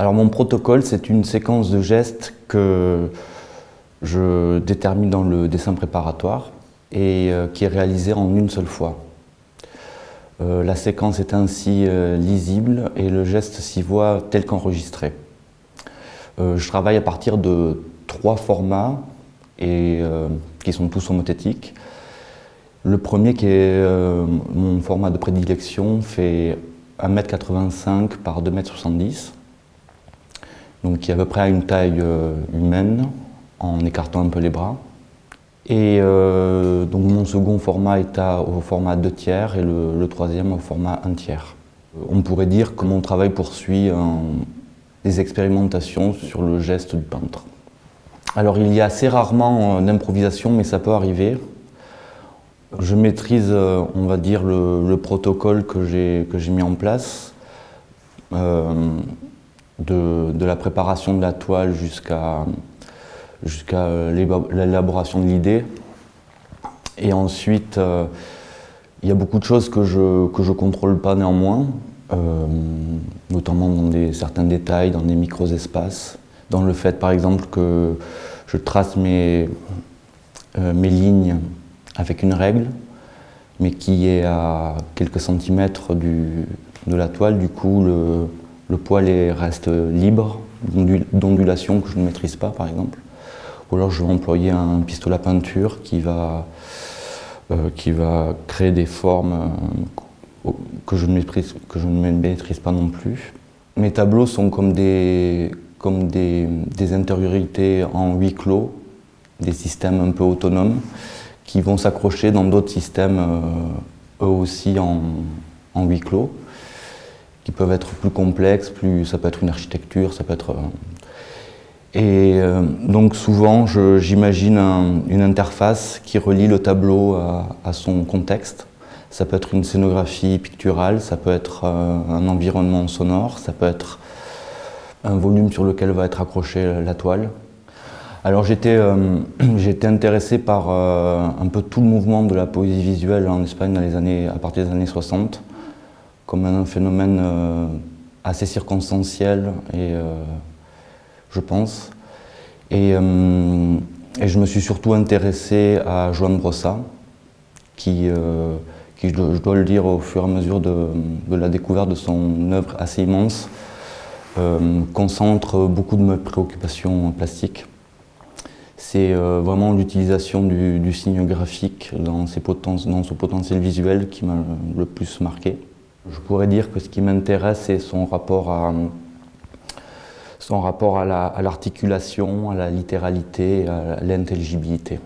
Alors mon protocole, c'est une séquence de gestes que je détermine dans le dessin préparatoire et euh, qui est réalisée en une seule fois. Euh, la séquence est ainsi euh, lisible et le geste s'y voit tel qu'enregistré. je travaille à partir de trois formats qui sont tous homothétiques. Le premier, qui est mon format de prédilection, fait 1m85 par 2m70 donc qui est à peu près à une taille euh, humaine, en écartant un peu les bras. Et euh, donc mon second format est au format 2 tiers et le, troisième au format 1 tiers. On pourrait dire que mon travail poursuit des expérimentations sur le geste du peintre. Alors il y a assez rarement euh, d'improvisation, mais ça peut arriver. Je maîtrise, on va dire, le, protocole que j'ai mis en place de, la préparation de la toile jusqu'à l'élaboration de l'idée. Et ensuite, euh, il y a beaucoup de choses que je ne contrôle pas néanmoins, euh, notamment dans certains détails, dans des micro-espaces, dans le fait par exemple que je trace mes, euh, mes lignes avec une règle, mais qui est à quelques centimètres de la toile, du coup le poil reste libre d'ondulation que je ne maîtrise pas par exemple. Ou alors je vais employer un pistolet à peinture qui va, euh, créer des formes euh, que, je ne maîtrise, maîtrise pas non plus. Mes tableaux sont comme des, comme intériorités en huis clos, des systèmes un peu autonomes qui vont s'accrocher dans d'autres systèmes euh, eux aussi en huis clos qui peuvent être plus complexes, plus, ça peut être une architecture, ça peut être... Euh, et euh, donc souvent, j'imagine une interface qui relie le tableau à, son contexte. Ça peut être une scénographie picturale, ça peut être euh, un environnement sonore, ça peut être un volume sur lequel va être accrochée la toile. Alors j'étais intéressé par un peu tout le mouvement de la poésie visuelle en Espagne dans les années, à partir des années 60 comme un phénomène euh, assez circonstanciel, et, euh, je pense. Euh, et, je me suis surtout intéressé à Joan Brossa, qui, qui je, dois, le dire, au fur et à mesure de, la découverte de son œuvre assez immense, concentre beaucoup de mes préoccupations plastiques. C'est vraiment l'utilisation du, signe graphique dans, ses dans son potentiel visuel qui m'a le plus marqué. Je pourrais dire que ce qui m'intéresse, c'est son rapport à, son rapport à l'articulation, à la littéralité, à l'intelligibilité.